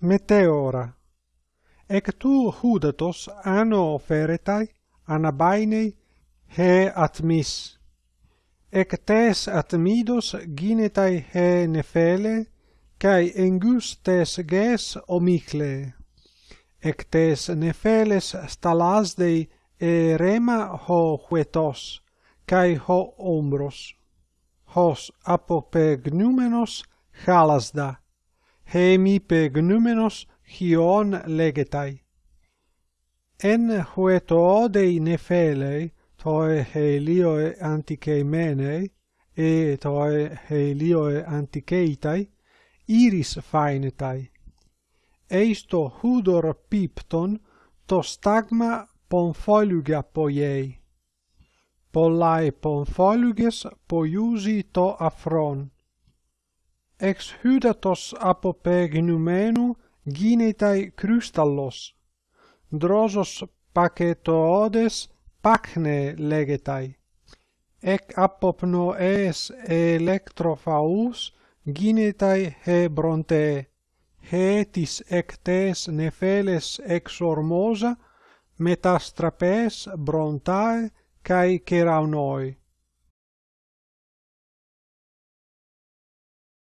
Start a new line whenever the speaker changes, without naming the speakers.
meteora. Ec tu hudatos ano oferetai anabainei he atmis. Ec tes atmidos ginetai he nefele, kai engus tes ges omicle. Ec tes nefeles stalasdei e rema ho huetos, cae ho ombros. Hos apopegnumenos halasda, hemi πεγνούμενος χιόν λέγεται. Εν χουετοόδεϊ nefelei, toi helioe antikeimenei, e toi helioe antikeitai, iris fainetai. Eisto hudor pipton, to stagma ponfoluga poiei. Pollae ponfoluges poiusi to afron ex hydatos apopeginumenu ginetai krystallos. Drosos paketoodes pakne legetai. Ec apopnoes electrophaus ginetai hebronte. Hetis ectes nefeles ex ormosa, metastrapes brontae cae keraunoi.